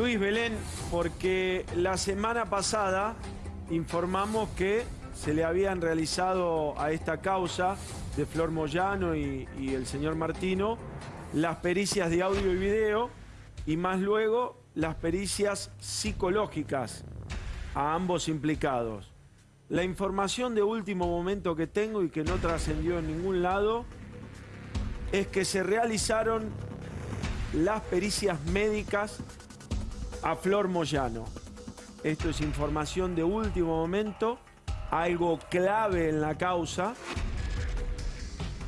Luis Belén, porque la semana pasada informamos que se le habían realizado a esta causa de Flor Moyano y, y el señor Martino las pericias de audio y video y más luego las pericias psicológicas a ambos implicados. La información de último momento que tengo y que no trascendió en ningún lado es que se realizaron las pericias médicas a Flor Moyano. Esto es información de último momento, algo clave en la causa.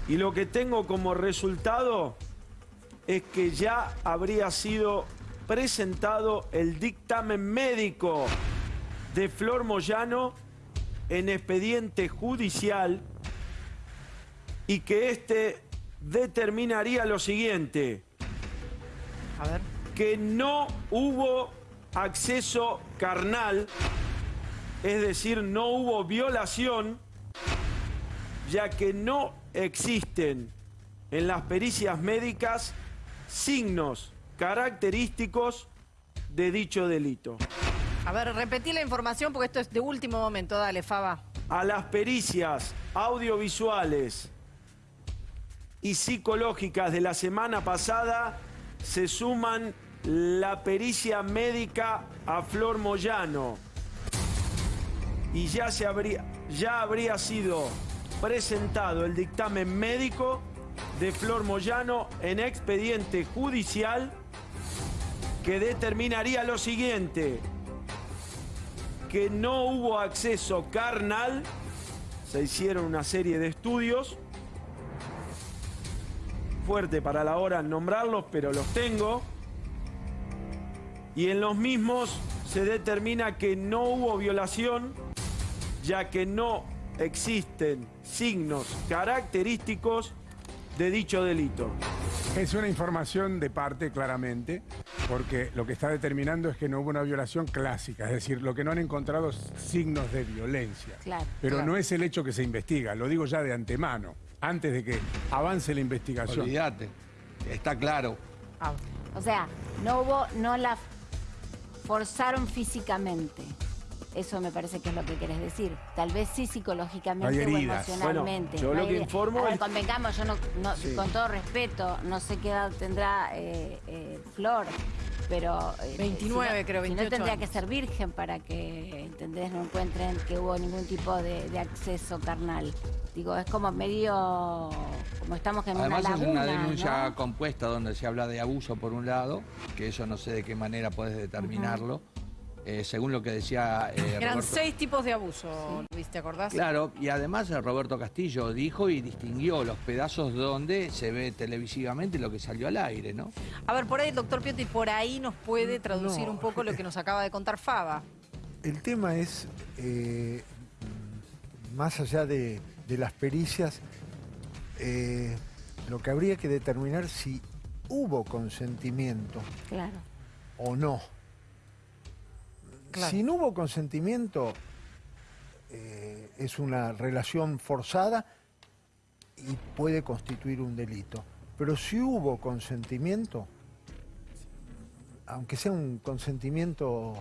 Y lo que tengo como resultado es que ya habría sido presentado el dictamen médico de Flor Moyano en expediente judicial y que este determinaría lo siguiente. A ver. Que no hubo acceso carnal, es decir, no hubo violación, ya que no existen en las pericias médicas signos característicos de dicho delito. A ver, repetí la información porque esto es de último momento. Dale, Faba. A las pericias audiovisuales y psicológicas de la semana pasada se suman la pericia médica a Flor Moyano. Y ya, se habría, ya habría sido presentado el dictamen médico de Flor Moyano en expediente judicial que determinaría lo siguiente, que no hubo acceso carnal, se hicieron una serie de estudios, fuerte para la hora nombrarlos, pero los tengo, y en los mismos se determina que no hubo violación, ya que no existen signos característicos de dicho delito. Es una información de parte, claramente, porque lo que está determinando es que no hubo una violación clásica, es decir, lo que no han encontrado es signos de violencia. Claro, Pero claro. no es el hecho que se investiga, lo digo ya de antemano, antes de que avance la investigación. Olvídate, está claro. Ah, O sea, no hubo, no la forzaron físicamente. Eso me parece que es lo que querés decir. Tal vez sí psicológicamente o emocionalmente. Bueno, yo lo que informo es- convengamos, yo no, no- Sí. con todo respeto, no sé qué edad tendrá eh, eh, Flor, pero... eh, 29 si no- creo, Si 28 no tendría años. que ser virgen para que, ¿entendés? No encuentren que hubo ningún tipo de, de acceso carnal. Digo, es como medio... Como estamos en Además una es laguna, una denuncia ¿no? compuesta donde se habla de abuso por un lado, que eso no sé de qué manera puedes determinarlo, eh, según lo que decía eh, Eran Roberto. seis tipos de abuso, Luis, ¿te acordás? Claro, y además eh, Roberto Castillo dijo y distinguió los pedazos donde se ve televisivamente lo que salió al aire, ¿no? A ver, por ahí el doctor Piotti por ahí nos puede traducir No. un poco lo que nos acaba de contar Faba. El tema es, eh, más allá de, de las pericias, eh, lo que habría que determinar si hubo consentimiento Claro. o no. Claro. Si no hubo consentimiento, eh, es una relación forzada y puede constituir un delito. Pero si hubo consentimiento, aunque sea un consentimiento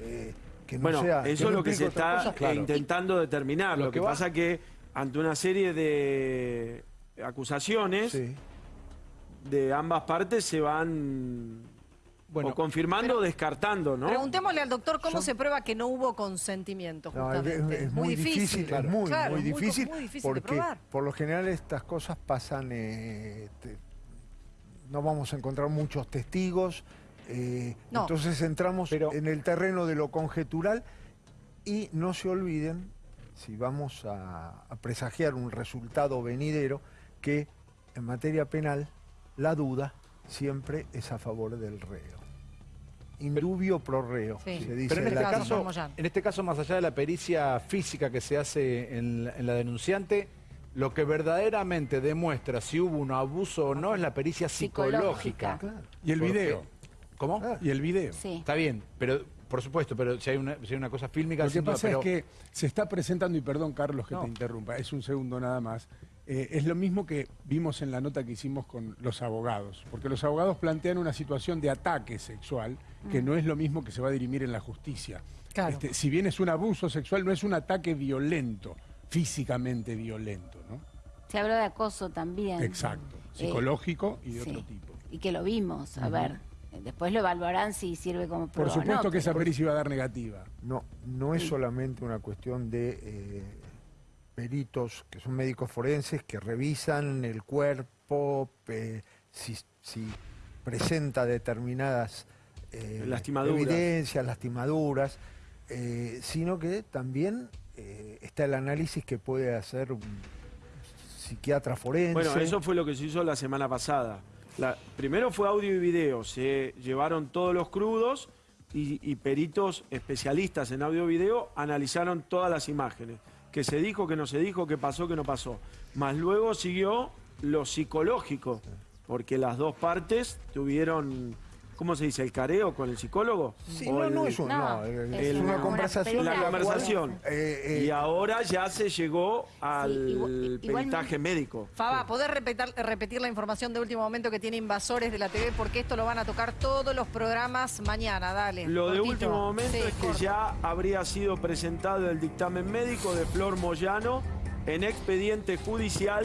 eh, que no Bueno, sea... eso es lo que se está cosa, claro. eh, intentando determinar. Lo, Lo que, que pasa que ante una serie de acusaciones Sí. de ambas partes se van Bueno, o confirmando o descartando, ¿no? Preguntémosle al doctor cómo Yo- se prueba que no hubo consentimiento, No, es, justamente. es muy difícil, es muy, Claro, muy muy co- difícil, muy difícil de porque probar. por lo general estas cosas pasan, eh, te- no vamos a encontrar muchos testigos, eh, No. entonces entramos Pero- en el terreno de lo conjetural y no se olviden, si vamos a, a presagiar un resultado venidero, que en materia penal la duda siempre es a favor del reo. Indubio pro reo, Sí. se dice Pero en este, caso, en este caso, más allá de la pericia física que se hace en, la- en la denunciante, lo que verdaderamente demuestra si hubo un abuso o no es la pericia psicológica. Psicológica. Y el video. ¿Cómo? Ah. Y el video. Sí. Está bien, pero por supuesto, pero si hay una, si hay una cosa fílmica... Lo que duda, pasa pero- es que se está presentando, y perdón Carlos que No. te interrumpa, es un segundo nada más, eh, es lo mismo que vimos en la nota que hicimos con los abogados, porque los abogados plantean una situación de ataque sexual que no es lo mismo que se va a dirimir en la justicia. Claro. Este, si bien es un abuso sexual, no es un ataque violento, físicamente violento, ¿no? Se habló de acoso también. Exacto, Eh, psicológico y de sí. otro tipo. Y que lo vimos, a ver. Después lo evaluarán si sirve como Por prueba. o supuesto no, que esa pericia iba a dar negativa. No, no es solamente una cuestión de eh, peritos que son médicos forenses que revisan el cuerpo, pe- si, si presenta determinadas eh, Lastimaduras. evidencias, lastimaduras, eh, sino que también eh, está el análisis que puede hacer un psiquiatra forense. Bueno, eso fue lo que se hizo la semana pasada. La- primero fue audio y video, se llevaron todos los crudos y, y peritos especialistas en audio y video analizaron todas las imágenes. Que se dijo, que no se dijo, que pasó, que no pasó. Más luego siguió lo psicológico, porque las dos partes tuvieron, ¿cómo se dice? ¿El careo con el psicólogo? Sí, no, el- no es, un- No, no, es es una- conversación. la conversación. eh, eh, Y ahora ya se llegó al igual- igualmente- peritaje médico. Faba, ¿podés repetir, repetir la información de último momento que tiene Invasores de la TV? Porque esto lo van a tocar todos los programas mañana, dale. Lo de último momento Sí, es que corto. ya habría sido presentado el dictamen médico de Flor Moyano en expediente judicial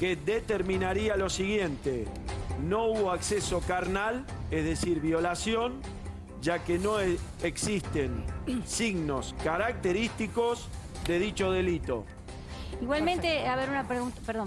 que determinaría lo siguiente. No hubo acceso carnal, es decir, violación, ya que no e- existen signos característicos de dicho delito. Igualmente, a ver, una pregunta, perdón.